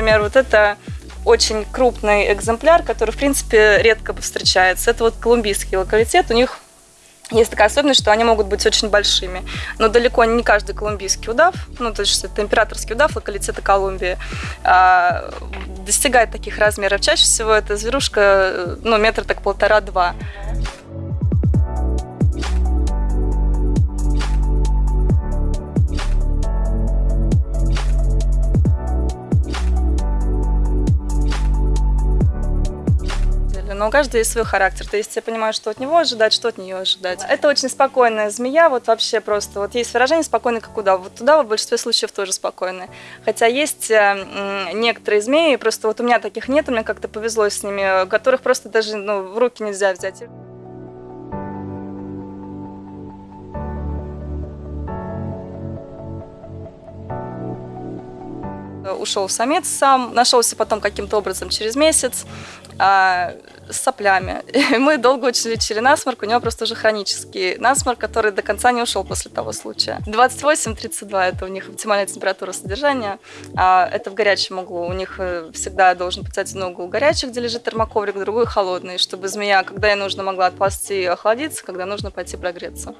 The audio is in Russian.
например, вот это очень крупный экземпляр, который, в принципе, редко встречается. Это вот колумбийский локалитет. У них есть такая особенность, что они могут быть очень большими. Но далеко не каждый колумбийский удав, ну, то есть это императорский удав локалитета Колумбии, а, достигает таких размеров. Чаще всего эта зверушка, э, ну, метр так полтора-два. Но у каждого есть свой характер. То есть я понимаю, что от него ожидать, что от нее ожидать. Это очень спокойная змея, вот вообще просто. Вот есть выражение «спокойный, как удав». Вот туда в большинстве случаев тоже спокойные. Хотя есть э, некоторые змеи, просто вот у меня таких нет, меня как-то повезло с ними, которых просто даже ну, в руки нельзя взять. Ушел самец сам, нашелся потом каким-то образом через месяц а, с соплями. И мы долго очень лечили насморк, у него просто уже хронический насморк, который до конца не ушел после того случая. 28-32 это у них оптимальная температура содержания, а это в горячем углу. У них э, всегда должен быть один угол горячий, где лежит термоковрик, другой холодный, чтобы змея, когда ей нужно, могла отползти и охладиться, когда нужно пойти прогреться.